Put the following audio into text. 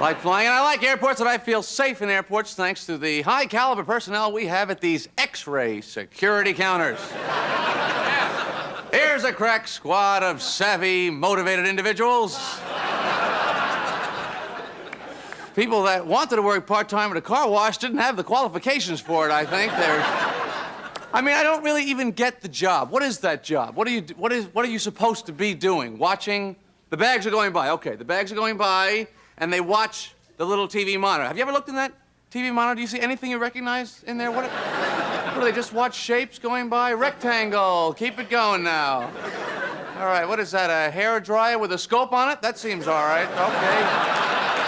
like flying, and I like airports, and I feel safe in airports thanks to the high caliber personnel we have at these X-ray security counters. Here's a crack squad of savvy, motivated individuals. People that wanted to work part-time at a car wash didn't have the qualifications for it, I think. They're... I mean, I don't really even get the job. What is that job? What are you, what is, what are you supposed to be doing? Watching? The bags are going by. Okay, the bags are going by, and they watch the little TV monitor. Have you ever looked in that TV monitor? Do you see anything you recognize in there? What, what do they just watch shapes going by? Rectangle. Keep it going now. All right, what is that? A hair dryer with a scope on it? That seems all right. Okay.